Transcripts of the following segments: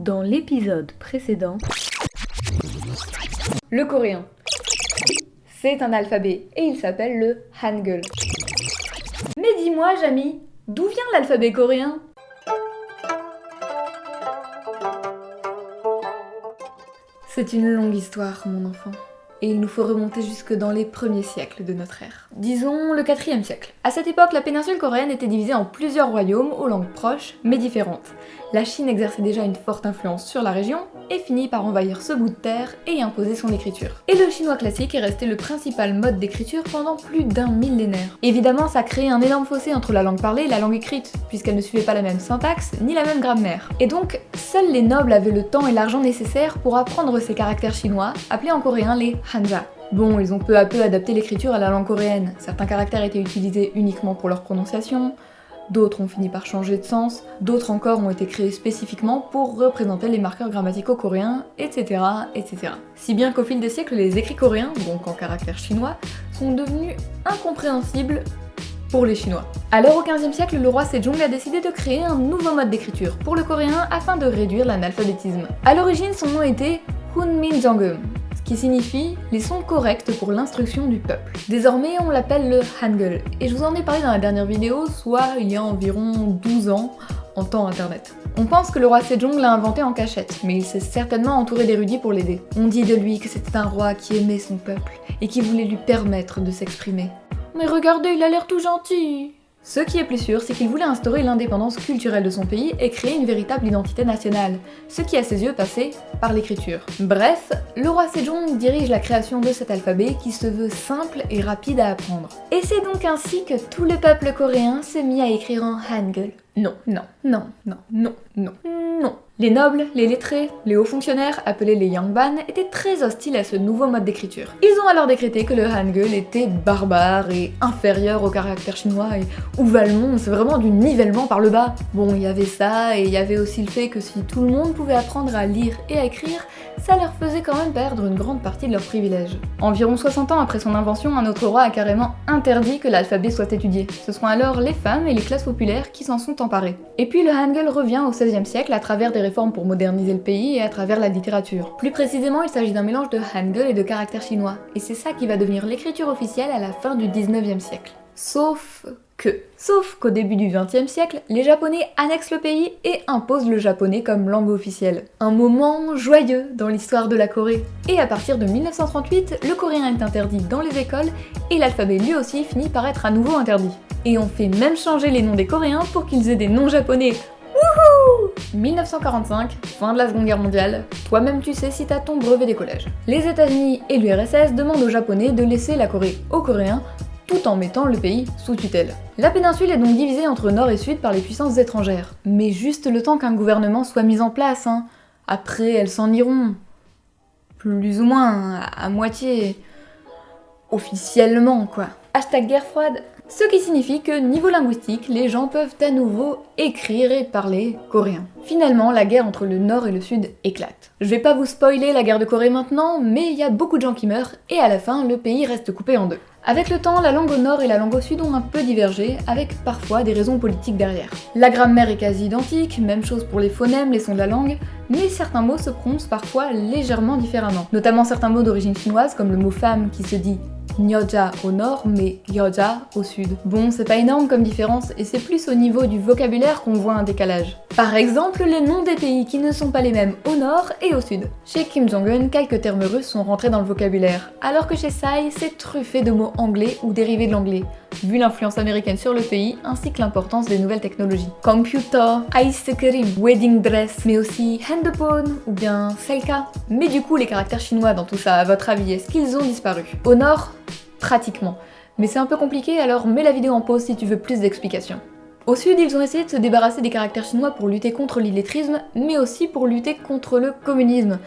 Dans l'épisode précédent, le coréen. C'est un alphabet et il s'appelle le Hangul. Mais dis-moi, Jamy, d'où vient l'alphabet coréen? C'est une longue histoire, mon enfant et il nous faut remonter jusque dans les premiers siècles de notre ère. Disons le 4 siècle. À cette époque, la péninsule coréenne était divisée en plusieurs royaumes aux langues proches mais différentes. La Chine exerçait déjà une forte influence sur la région et finit par envahir ce bout de terre et imposer son écriture. Et le chinois classique est resté le principal mode d'écriture pendant plus d'un millénaire. Évidemment, ça crée un énorme fossé entre la langue parlée et la langue écrite, puisqu'elle ne suivait pas la même syntaxe ni la même grammaire. Et donc, seuls les nobles avaient le temps et l'argent nécessaires pour apprendre ces caractères chinois, appelés en coréen les hanja. Bon, ils ont peu à peu adapté l'écriture à la langue coréenne. Certains caractères étaient utilisés uniquement pour leur prononciation, d'autres ont fini par changer de sens, d'autres encore ont été créés spécifiquement pour représenter les marqueurs grammaticaux coréens, etc. etc. Si bien qu'au fil des siècles, les écrits coréens, donc en caractère chinois, sont devenus incompréhensibles pour les Chinois. Alors au 15e siècle, le roi Sejong a décidé de créer un nouveau mode d'écriture pour le coréen afin de réduire l'analphabétisme. A l'origine, son nom était Hunmin Jeongeum, qui signifie les sons corrects pour l'instruction du peuple. Désormais, on l'appelle le Hangul, et je vous en ai parlé dans la dernière vidéo, soit il y a environ 12 ans, en temps internet. On pense que le roi Sejong l'a inventé en cachette, mais il s'est certainement entouré d'érudits pour l'aider. On dit de lui que c'était un roi qui aimait son peuple, et qui voulait lui permettre de s'exprimer. Mais regardez, il a l'air tout gentil ce qui est plus sûr, c'est qu'il voulait instaurer l'indépendance culturelle de son pays et créer une véritable identité nationale, ce qui à ses yeux passait par l'écriture. Bref, le roi Sejong dirige la création de cet alphabet qui se veut simple et rapide à apprendre. Et c'est donc ainsi que tout le peuple coréen s'est mis à écrire en Hangul. Non, non, non, non, non, non, non. Les nobles, les lettrés, les hauts fonctionnaires, appelés les Yangban, étaient très hostiles à ce nouveau mode d'écriture. Ils ont alors décrété que le Hangul était barbare et inférieur au caractère chinois et où va le monde C'est vraiment du nivellement par le bas. Bon, il y avait ça, et il y avait aussi le fait que si tout le monde pouvait apprendre à lire et à écrire, ça leur faisait quand même perdre une grande partie de leurs privilèges. Environ 60 ans après son invention, un autre roi a carrément interdit que l'alphabet soit étudié. Ce sont alors les femmes et les classes populaires qui s'en sont emparées. Et puis le Hangul revient au XVIe siècle à travers des pour moderniser le pays et à travers la littérature. Plus précisément, il s'agit d'un mélange de Hangul et de caractères chinois, et c'est ça qui va devenir l'écriture officielle à la fin du 19e siècle. Sauf que. Sauf qu'au début du XXe siècle, les Japonais annexent le pays et imposent le japonais comme langue officielle. Un moment joyeux dans l'histoire de la Corée. Et à partir de 1938, le coréen est interdit dans les écoles et l'alphabet lui aussi finit par être à nouveau interdit. Et on fait même changer les noms des coréens pour qu'ils aient des noms japonais. Wouhou 1945, fin de la Seconde Guerre mondiale, toi-même tu sais si t'as ton brevet des collèges. Les États-Unis et l'URSS demandent aux Japonais de laisser la Corée aux Coréens tout en mettant le pays sous tutelle. La péninsule est donc divisée entre nord et sud par les puissances étrangères, mais juste le temps qu'un gouvernement soit mis en place, hein. Après, elles s'en iront. Plus ou moins, à moitié. Officiellement, quoi. Hashtag guerre froide. Ce qui signifie que niveau linguistique, les gens peuvent à nouveau écrire et parler coréen. Finalement, la guerre entre le nord et le sud éclate. Je vais pas vous spoiler la guerre de Corée maintenant, mais il y a beaucoup de gens qui meurent, et à la fin, le pays reste coupé en deux. Avec le temps, la langue au nord et la langue au sud ont un peu divergé, avec parfois des raisons politiques derrière. La grammaire est quasi identique, même chose pour les phonèmes, les sons de la langue, mais certains mots se prononcent parfois légèrement différemment. Notamment certains mots d'origine chinoise, comme le mot femme qui se dit Nyoja au nord, mais Gyoja au sud. Bon, c'est pas énorme comme différence, et c'est plus au niveau du vocabulaire qu'on voit un décalage. Par exemple, les noms des pays qui ne sont pas les mêmes au nord et au sud. Chez Kim Jong-un, quelques termes russes sont rentrés dans le vocabulaire, alors que chez Tsai, c'est truffé de mots anglais ou dérivés de l'anglais, vu l'influence américaine sur le pays, ainsi que l'importance des nouvelles technologies. Computer, ice cream, wedding dress, mais aussi handphone ou bien selka. Mais du coup, les caractères chinois dans tout ça, à votre avis, est-ce qu'ils ont disparu? Au nord, pratiquement. Mais c'est un peu compliqué, alors mets la vidéo en pause si tu veux plus d'explications. Au sud, ils ont essayé de se débarrasser des caractères chinois pour lutter contre l'illettrisme, mais aussi pour lutter contre le communisme.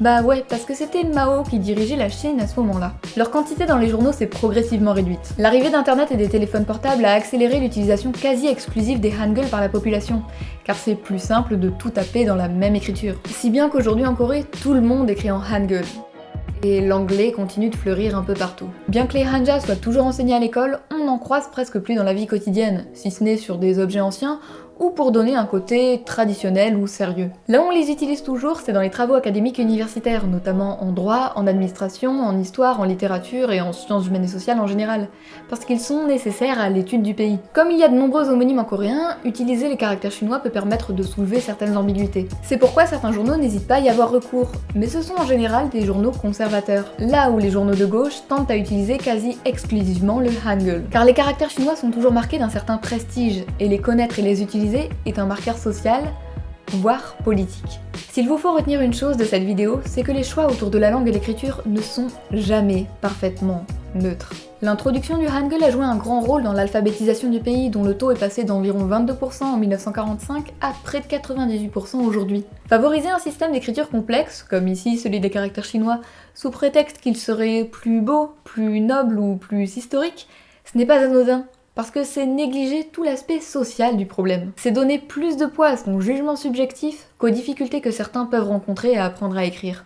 Bah ouais, parce que c'était Mao qui dirigeait la Chine à ce moment-là. Leur quantité dans les journaux s'est progressivement réduite. L'arrivée d'internet et des téléphones portables a accéléré l'utilisation quasi exclusive des hangul par la population, car c'est plus simple de tout taper dans la même écriture. Si bien qu'aujourd'hui en Corée, tout le monde écrit en hangul et l'anglais continue de fleurir un peu partout. Bien que les hanja soient toujours enseignés à l'école, on n'en croise presque plus dans la vie quotidienne, si ce n'est sur des objets anciens ou pour donner un côté traditionnel ou sérieux. Là où on les utilise toujours, c'est dans les travaux académiques universitaires, notamment en droit, en administration, en histoire, en littérature et en sciences humaines et sociales en général, parce qu'ils sont nécessaires à l'étude du pays. Comme il y a de nombreux homonymes en coréen, utiliser les caractères chinois peut permettre de soulever certaines ambiguïtés. C'est pourquoi certains journaux n'hésitent pas à y avoir recours, mais ce sont en général des journaux conservateurs, là où les journaux de gauche tentent à utiliser quasi exclusivement le hangul. Car les caractères chinois sont toujours marqués d'un certain prestige, et les connaître et les est un marqueur social, voire politique. S'il vous faut retenir une chose de cette vidéo, c'est que les choix autour de la langue et l'écriture ne sont jamais parfaitement neutres. L'introduction du Hangul a joué un grand rôle dans l'alphabétisation du pays, dont le taux est passé d'environ 22% en 1945 à près de 98% aujourd'hui. Favoriser un système d'écriture complexe, comme ici celui des caractères chinois, sous prétexte qu'il serait plus beau, plus noble ou plus historique, ce n'est pas anodin, parce que c'est négliger tout l'aspect social du problème. C'est donner plus de poids à son jugement subjectif qu'aux difficultés que certains peuvent rencontrer à apprendre à écrire.